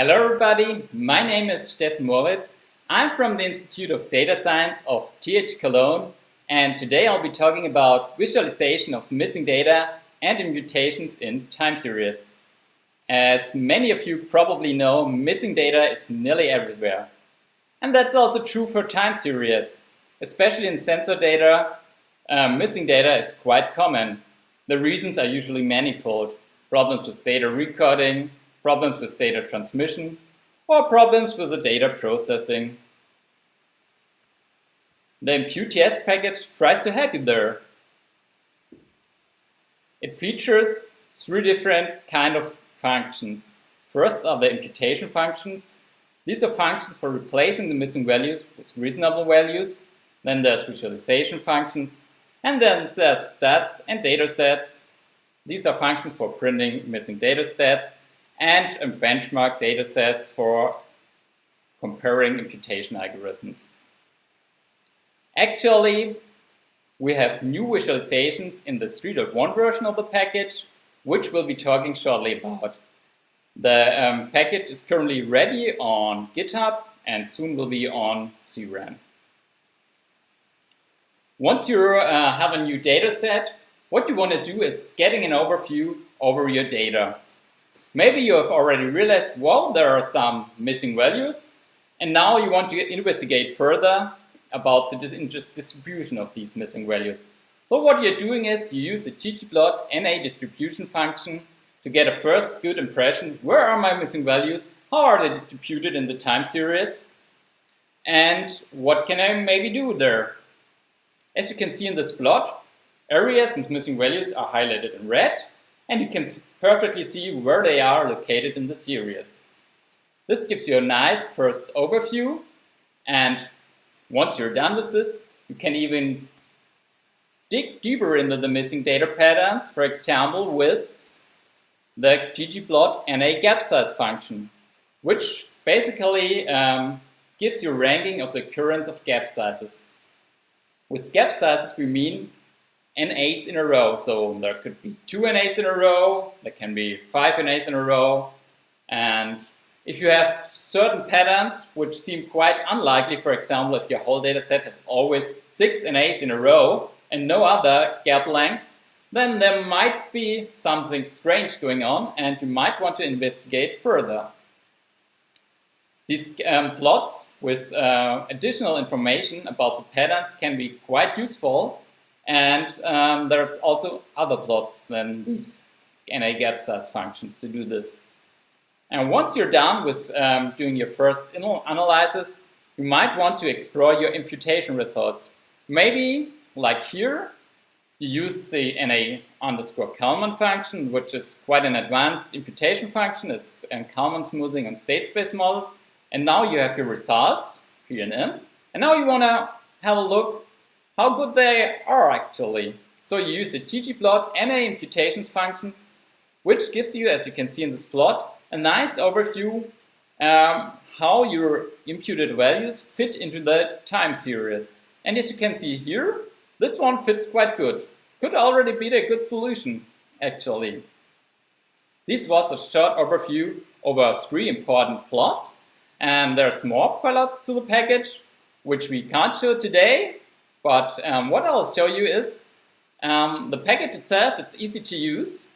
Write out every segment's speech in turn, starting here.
Hello everybody, my name is Steffen Moritz. I'm from the Institute of Data Science of TH Cologne and today I'll be talking about visualization of missing data and imputations in time series. As many of you probably know, missing data is nearly everywhere. And that's also true for time series. Especially in sensor data, uh, missing data is quite common. The reasons are usually manifold. Problems with data recording, problems with data transmission, or problems with the data processing. The imputeTS package tries to help you there. It features three different kind of functions. First are the imputation functions. These are functions for replacing the missing values with reasonable values. Then there's visualization functions. And then there's stats and data sets. These are functions for printing missing data stats and benchmark data sets for comparing imputation algorithms. Actually, we have new visualizations in the 3.1 version of the package, which we'll be talking shortly about. The um, package is currently ready on GitHub and soon will be on CRAN. Once you uh, have a new data set, what you want to do is getting an overview over your data. Maybe you have already realized, well, there are some missing values, and now you want to investigate further about the distribution of these missing values. So what you're doing is you use the ggplot NA distribution function to get a first good impression. Where are my missing values? How are they distributed in the time series? And what can I maybe do there? As you can see in this plot, areas with missing values are highlighted in red, and you can perfectly see where they are located in the series. This gives you a nice first overview and once you're done with this, you can even dig deeper into the missing data patterns, for example with the ggplot NA gap size function, which basically um, gives you ranking of the occurrence of gap sizes. With gap sizes we mean NAs in a row. So there could be two NAs in a row, there can be five NAs in a row. And if you have certain patterns which seem quite unlikely, for example, if your whole data set has always six NAs in a row and no other gap lengths, then there might be something strange going on and you might want to investigate further. These um, plots with uh, additional information about the patterns can be quite useful and um, there's also other plots than this NA gap size function to do this. And once you're done with um, doing your first analysis, you might want to explore your imputation results. Maybe, like here, you use the NA underscore Kalman function, which is quite an advanced imputation function. It's um, Kalman smoothing on state space models. And now you have your results, here and M. And now you want to have a look how good they are actually. So you use the ggplot NA imputations functions, which gives you, as you can see in this plot, a nice overview um, how your imputed values fit into the time series. And as you can see here, this one fits quite good. Could already be a good solution, actually. This was a short overview over three important plots. And there's more plots to the package, which we can't show today, but um, what I'll show you is um, the package itself is easy to use.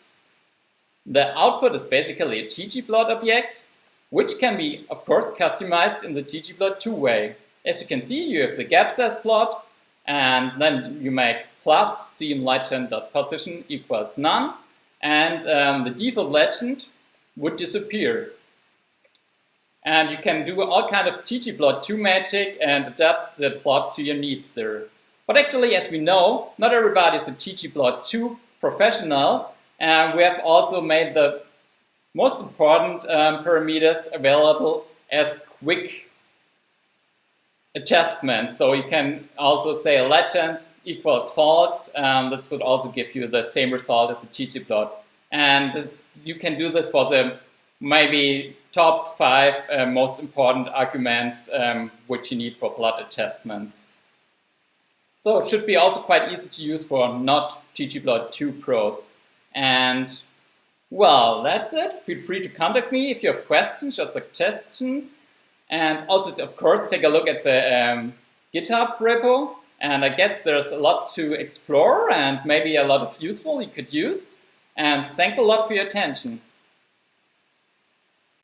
The output is basically a ggplot object, which can be, of course, customized in the ggplot2 way. As you can see, you have the gap size plot, and then you make plus cmLegend.position equals none, and um, the default legend would disappear. And you can do all kind of ggplot2 magic and adapt the plot to your needs there. But actually, as we know, not everybody is a ggplot2 professional, and we have also made the most important um, parameters available as quick adjustments. So you can also say a legend equals false. Um, that would also give you the same result as a ggplot. And this, you can do this for the maybe top five uh, most important arguments um, which you need for plot adjustments. So it should be also quite easy to use for not ggplot2 pros. And Well, that's it. Feel free to contact me if you have questions or suggestions. And also, of course, take a look at the um, GitHub repo. And I guess there's a lot to explore and maybe a lot of useful you could use. And thanks a lot for your attention.